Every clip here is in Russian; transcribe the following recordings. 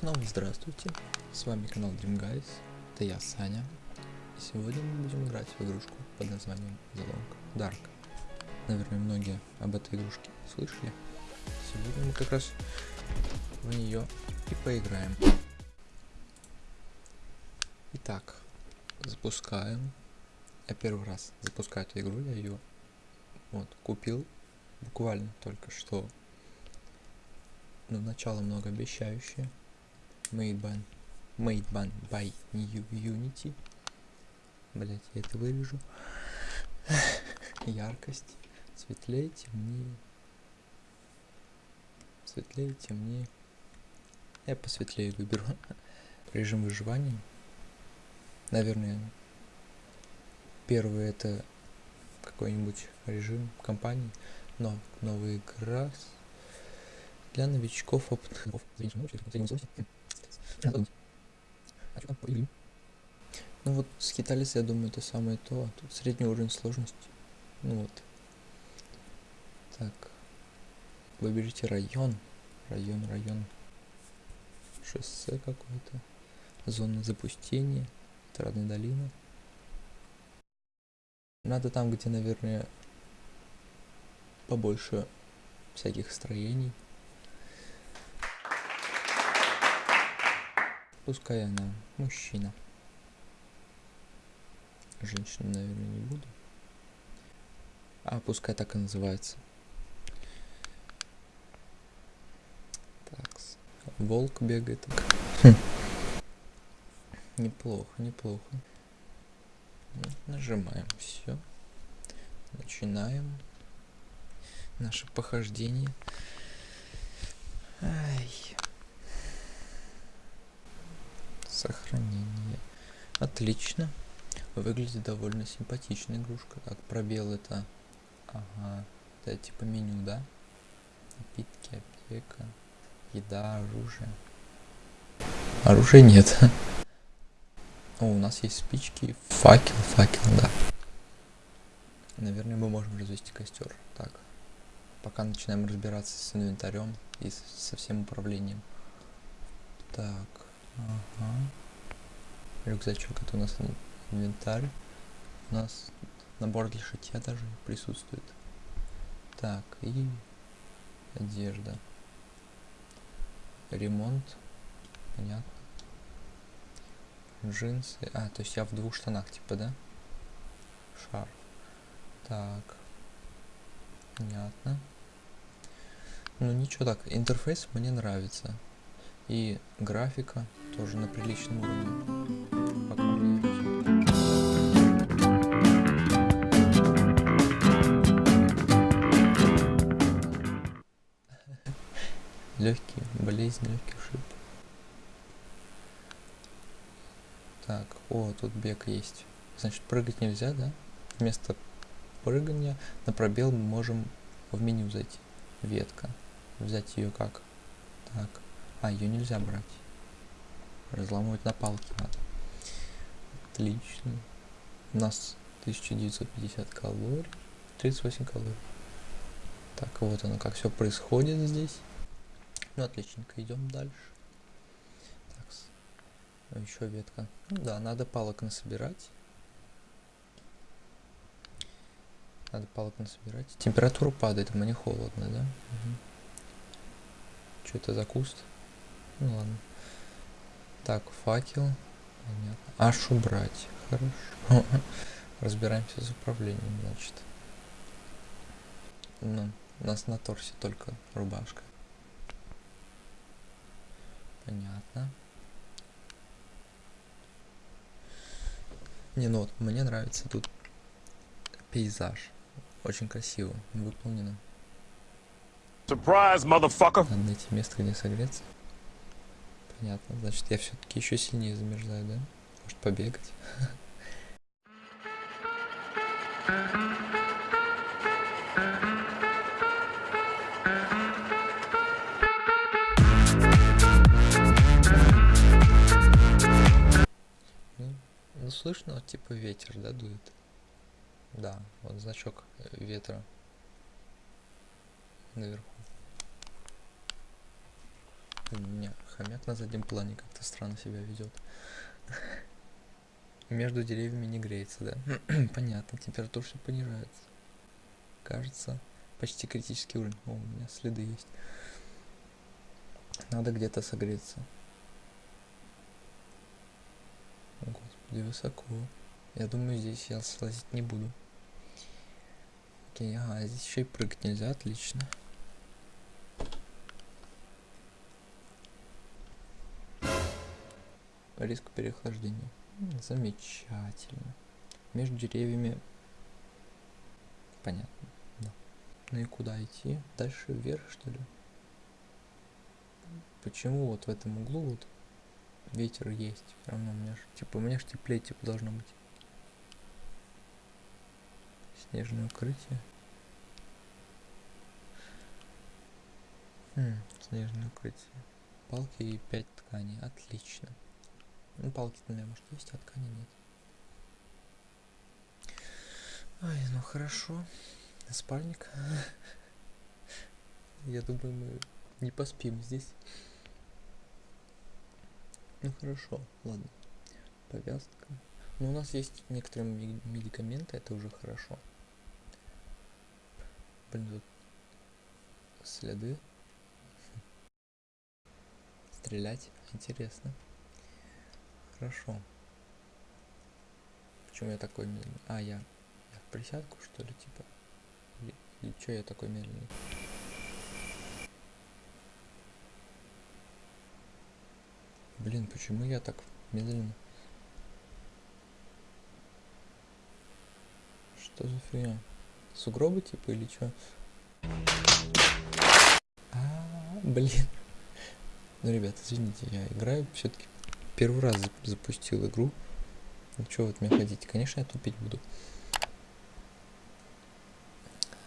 снова здравствуйте, с вами канал Dream Guys, это я, Саня. И сегодня мы будем играть в игрушку под названием The Long Dark. Наверное, многие об этой игрушке слышали. Сегодня мы как раз в нее и поиграем. Итак, запускаем. Я первый раз запускаю эту игру, я ее вот купил буквально только что но начало многообещающее. Made by, made by, New Unity. Блять, я это вырежу. Яркость. Светлее, темнее. Светлее, темнее. Я посветлее выберу. Режим выживания. Наверное, первый это какой-нибудь режим компании, но новый игра для новичков опытных. Ну вот скитались, я думаю, это самое то. А тут средний уровень сложности. Ну вот. Так. Выберите район. Район, район. Шоссе какое-то. Зона запустения. Отрадная долина. Надо там, где, наверное, побольше всяких строений. Пускай она мужчина. Женщину, наверное, не буду. А пускай так и называется. Так. Волк бегает. Хм. Неплохо, неплохо. Нажимаем все. Начинаем наше похождение. Ай. Сохранение. Отлично. Выглядит довольно симпатичная игрушка. Так, пробел это... Ага. Это типа меню, да? Напитки, аптека, еда, оружие. Оружия нет. О, у нас есть спички, факел, факел, да. Наверное, мы можем развести костер. Так, пока начинаем разбираться с инвентарем и со всем управлением. Так, Ага. Рюкзачок это у нас инвентарь. У нас набор для шитья даже присутствует. Так, и одежда. Ремонт. Понятно. Джинсы. А, то есть я в двух штанах, типа, да? Шар. Так. Понятно. Ну ничего так, интерфейс мне нравится. И графика тоже на приличном уровне. Пока мне... Легкий, болезнь, легкий ушиб. Так, о, тут бег есть. Значит, прыгать нельзя, да? Вместо прыгания на пробел мы можем в меню зайти. Ветка. Взять ее как? Так. А, ее нельзя брать. Разламывать на палке надо. Отлично. У нас 1950 калорий. 38 калорий. Так, вот оно, как все происходит здесь. Ну, отличненько, идем дальше. Так, еще ветка. Ну да, надо палок насобирать. Надо палок насобирать. Температура падает, мне холодно, да? Угу. Что это за куст? Ну ладно. Так, факел. Понятно. Аж убрать. Хорошо. Разбираемся с управлением, значит. Ну, у нас на торсе только рубашка. Понятно. Не, ну вот, мне нравится тут пейзаж. Очень красиво выполнено. Surprise, motherfucker! Надо найти место, где согреться. Понятно. Значит, я все-таки еще сильнее замерзаю, да? Может побегать? Ну, ну, слышно, вот, типа ветер, да, дует? Да, вот значок ветра наверху. У меня хомяк на заднем плане как-то странно себя ведет. Между деревьями не греется, да? Понятно, температура все понижается. Кажется, почти критический уровень. О, у меня следы есть. Надо где-то согреться. О, господи, высоко. Я думаю, здесь я слазить не буду. Окей, ага, здесь еще и прыгать нельзя, отлично. Риск переохлаждения. Замечательно. Между деревьями... Понятно, да. Ну и куда идти? Дальше вверх, что ли? Почему вот в этом углу вот ветер есть? Все равно у меня ж, типа, у меня ж теплее типа должно быть. Снежное укрытие. Хм, снежное укрытие. Палки и 5 тканей. Отлично. Ну, палки, наверное, может есть, а ткани нет. Ай, ну хорошо. Спальник. Я думаю, мы не поспим здесь. Ну хорошо, ладно. Повязка. Ну, у нас есть некоторые медикаменты, это уже хорошо. Блин, тут следы. Стрелять интересно. Хорошо. Почему я такой медленный? А, я, я в присядку, что ли, типа? Или что я такой медленный? Блин, почему я так медленно? Что за фигня? Сугробы типа или -а, -а блин. Ну, ребят, извините, я играю все-таки первый раз запустил игру. Ну что вы от меня хотите? Конечно, я тупить буду.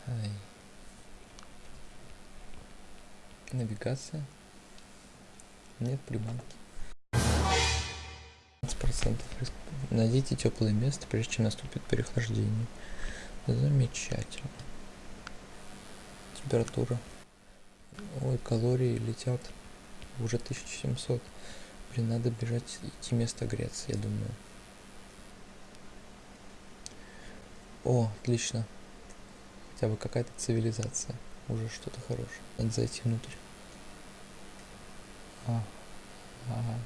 Ай. Навигация. Нет приманки. 15% Найдите теплое место, прежде чем наступит переохлаждение. Замечательно. Температура. Ой, калории летят. Уже 1700. Блин, надо бежать, идти место греться, я думаю. О, отлично. Хотя бы какая-то цивилизация. Уже что-то хорошее. Надо зайти внутрь. А, ага.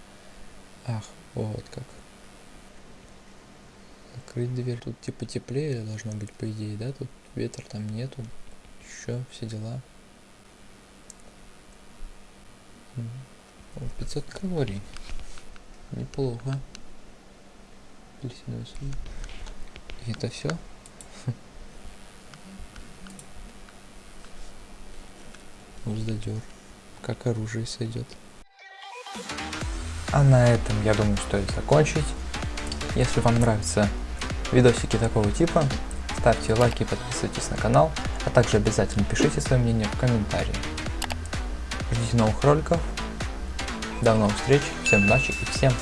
Ах, вот как. Закрыть дверь. Тут типа теплее должно быть, по идее, да? Тут ветер там нету. Еще все дела. 500 калорий. Неплохо. Апельсиновый сок. И это все? Уздодер. Как оружие сойдет. А на этом я думаю стоит закончить. Если вам нравятся видосики такого типа, ставьте лайки подписывайтесь на канал, а также обязательно пишите свое мнение в комментарии. Ждите новых роликов. До новых встреч, всем удачи и всем